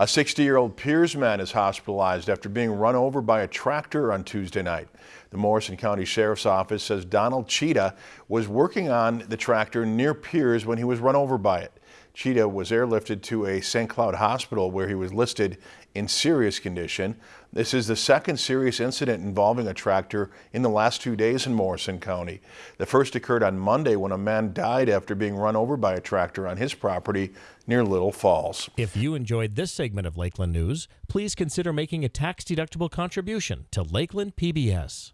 A 60-year-old Pierz man is hospitalized after being run over by a tractor on Tuesday night. The Morrison County Sheriff's Office says Donald Cheetah was working on the tractor near Pierz when he was run over by it. Cheetah was airlifted to a St. Cloud hospital where he was listed in serious condition. This is the second serious incident involving a tractor in the last two days in Morrison County. The first occurred on Monday when a man died after being run over by a tractor on his property near Little Falls. If you enjoyed this segment of Lakeland News, please consider making a tax-deductible contribution to Lakeland PBS.